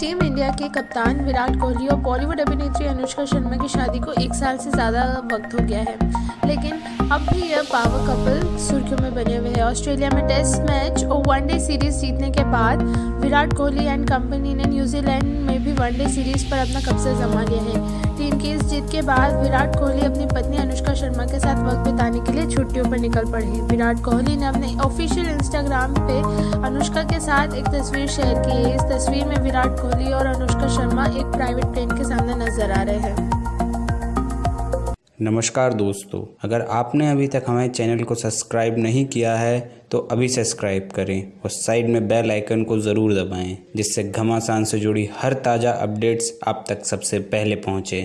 Team India के कप्तान विराट कोहली और बॉलीवुड अभिनेत्री अनुष्का शर्मा की शादी को एक साल से ज़्यादा वक्त हो गया है। लेकिन अब भी यह पावर कपल सुर्खियों में बने हुए हैं। ऑस्ट्रेलिया में टेस्ट मैच और वनडे सीरीज़ जीतने के बाद विराट कोहली एंड कंपनी ने न्यूजीलैंड में भी वनडे सीरीज़ पर अपना कब्जा जमा लिया है। टीम की इस जीत के बाद विराट कोहली अपनी पत्नी शर्मा के साथ वक्त बिताने के लिए छुट्टियों पर निकल पड़े विराट कोहली ने अपने ऑफिशियल इंस्टाग्राम पे अनुष्का के साथ एक तस्वीर शेयर की है। इस तस्वीर में विराट कोहली और अनुष्का शर्मा एक प्राइवेट प्लेन के सामने नज़र आ रहे हैं। नमस्कार दोस्तों, अगर आपने अभी तक हमारे चैनल को सब्सक्राइब नहीं किया है तो अभी सब्सक्राइब करें और साइड में बेल आइकन को ज़रूर दबाएँ, जिससे घमासान से जुड़ी हर ताज़ा अपडेट्स आप तक सबसे पहले पहुँचे।